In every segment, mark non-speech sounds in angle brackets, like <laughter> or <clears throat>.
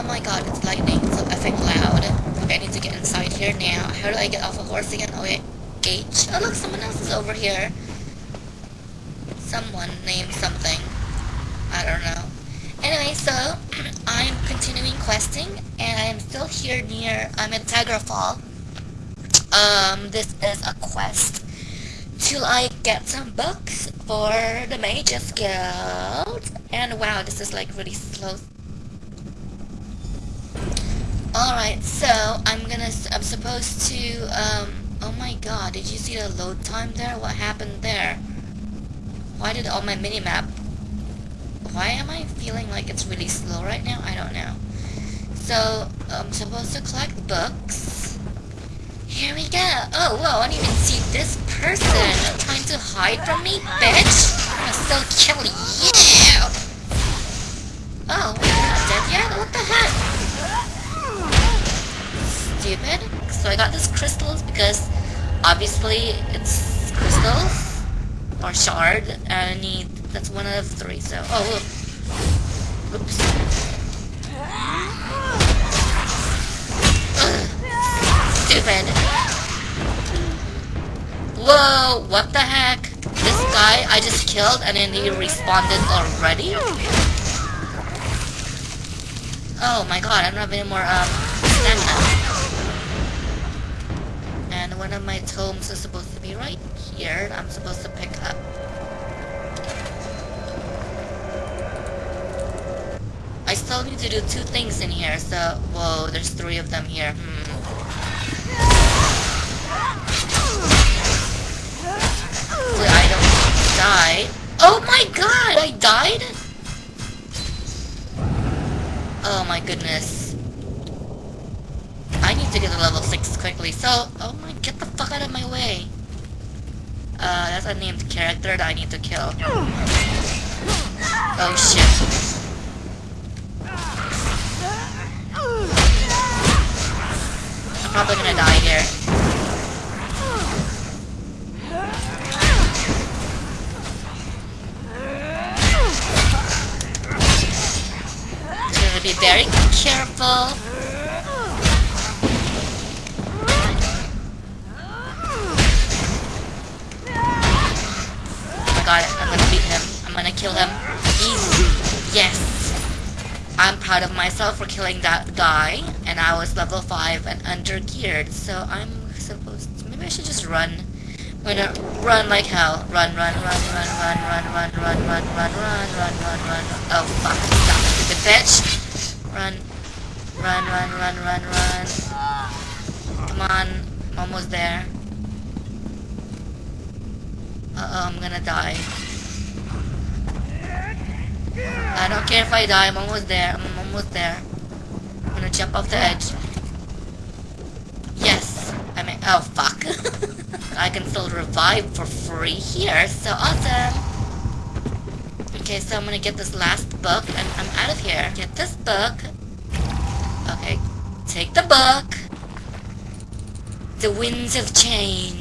Oh my god, it's lightning so effing loud. Okay, I need to get inside here now. How do I get off a horse again? Oh wait, H. Oh look, someone else is over here. Someone named something. I don't know. Anyway, so <clears throat> I'm continuing questing, and I am still here near. I'm at Daggerfall. Um, this is a quest till I get some books for the Mages Guild. And wow, this is like really slow. Alright, so I'm gonna, I'm supposed to, um, oh my god, did you see the load time there? What happened there? Why did all my minimap, why am I feeling like it's really slow right now? I don't know. So, I'm supposed to collect books. Here we go. Oh, whoa, I didn't even see this person trying to hide from me, bitch. Because obviously it's crystals or shard and I need that's one of three so oh oops stupid Whoa, what the heck? This guy I just killed and then he responded already? Oh my god, I don't have any more, um, stamina. And one of my tomes is supposed to be right here. I'm supposed to pick up. I still need to do two things in here, so... Whoa, there's three of them here. Hmm. Hopefully I don't die. Oh my god, I died? Oh my goodness. Need to get to level 6 quickly, so... Oh my, get the fuck out of my way. Uh, that's a named character that I need to kill. Oh shit. I'm probably gonna die here. to be very careful. Oh my god, I'm gonna beat him. I'm gonna kill him. Easy. Yes. I'm proud of myself for killing that guy, and I was level 5 and under geared, so I'm supposed to, maybe I should just run. I'm gonna run like hell. Run, run, run, run, run, run, run, run, run, run, run, run, run, run. Oh fuck, stop, stupid bitch. Run. Run, run, run, run, run. Come on. I'm almost there. Uh-oh, I'm gonna die. I don't care if I die, I'm almost there. I'm almost there. I'm gonna jump off the edge. Yes. I mean, oh fuck. <laughs> I can still revive for free here, so awesome. Okay, so I'm gonna get this last book and I'm out of here. Get this book. Okay, take the book. The winds have change.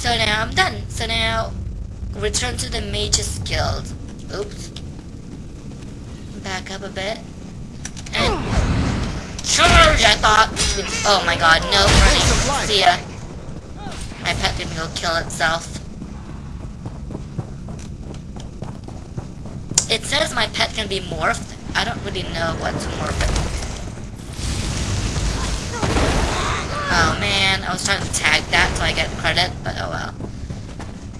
So now I'm done. So now, return to the Mage's Guild. Oops. Back up a bit. And charge, I thought. Oh my god, no, running. See ya. My pet can go kill itself. It says my pet can be morphed. I don't really know what to Oh man, I was trying to tag that so I get credit, but oh well.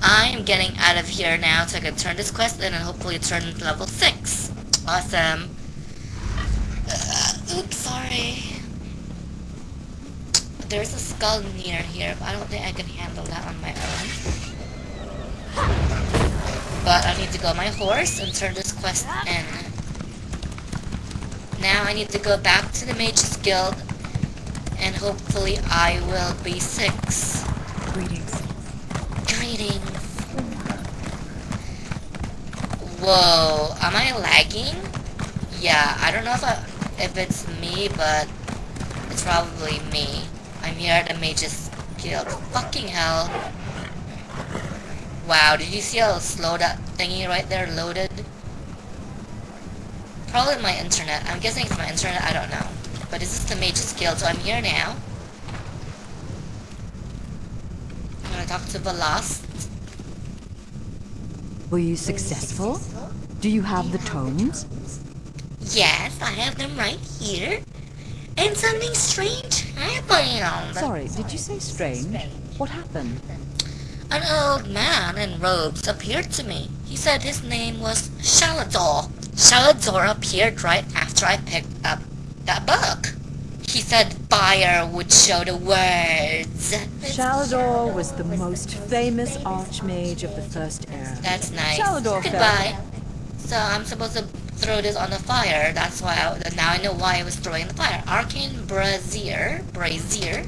I am getting out of here now so I can turn this quest in and hopefully turn level 6. Awesome. Uh, oops, sorry. There's a skull near here, but I don't think I can handle that on my own. But I need to go my horse and turn this quest in. Now I need to go back to the Mage's Guild and hopefully I will be six. Greetings. Greetings. Whoa, am I lagging? Yeah, I don't know if I, if it's me, but it's probably me. I'm here at the Mage's Guild. Fucking hell. Wow, did you see how slow that thingy right there loaded? Probably my internet. I'm guessing it's my internet, I don't know. But is this is the Mage's Guild, so I'm here now. I'm gonna talk to Valaste. Were you successful? Do you have the tomes? Yes, I have them right here. And something strange happened. Sorry, did you say strange? What happened? An old man in robes appeared to me. He said his name was Shalidor. Shalidor appeared right after I picked up that book. He said fire would show the words. Shalidor was the most famous archmage of the First Era. That's nice. Shalidor Goodbye. So I'm supposed to throw this on the fire. That's why. I, now I know why I was throwing the fire. Arcane brazier, brazier.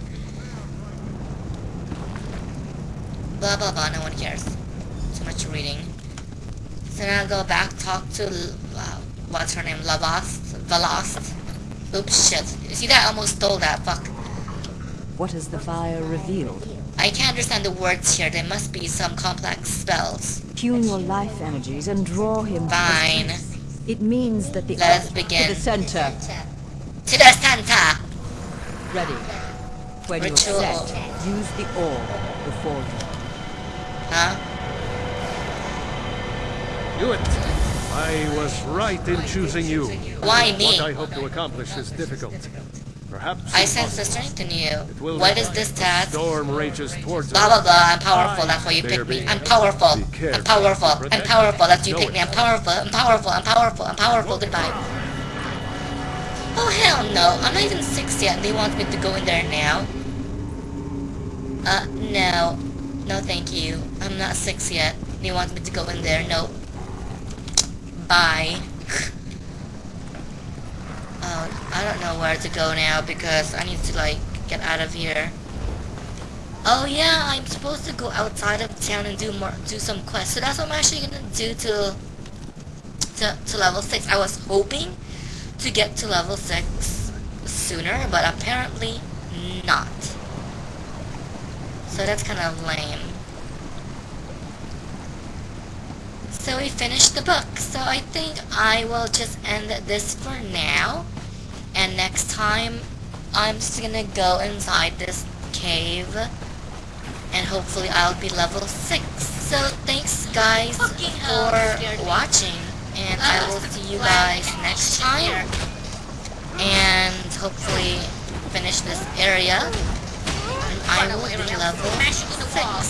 Blah blah blah. No one cares. Too much reading. So now I'll go back talk to uh, what's her name? Lavast, Valaste. Oops, shit. You see that? I almost stole that. Fuck. What has the fire revealed? I can't understand the words here. There must be some complex spells. Tune your life energies and draw him. to the Fine. It means that the Let us to the center. To the center. Ready. When you're Ritual. set, use the orb before you. Huh? Do it. I was right in choosing you. Why me? What I hope to accomplish is difficult. Perhaps I sense the strength in you. What is will What be. is this, Tad? Storm rages towards Blah blah blah, I'm powerful, that's why you picked me. I'm powerful. I'm powerful. I'm powerful, that's why you picked me. I'm powerful. I'm powerful. I'm powerful. I'm powerful. Goodbye. Oh hell no. I'm not even six yet they want me to go in there now. Uh, no. No thank you. I'm not six yet. They want me to go in there. No. Bye. Oh, I don't know where to go now because I need to like get out of here. Oh yeah, I'm supposed to go outside of town and do more, do some quests. So that's what I'm actually gonna do to, to, to level six. I was hoping to get to level six sooner, but apparently not. So that's kind of lame. So we finished the book. So I think I will just end this for now. And next time, I'm just gonna go inside this cave. And hopefully I'll be level 6. So thanks guys for watching. And I will see you guys next time. And hopefully finish this area. And I will be level 6.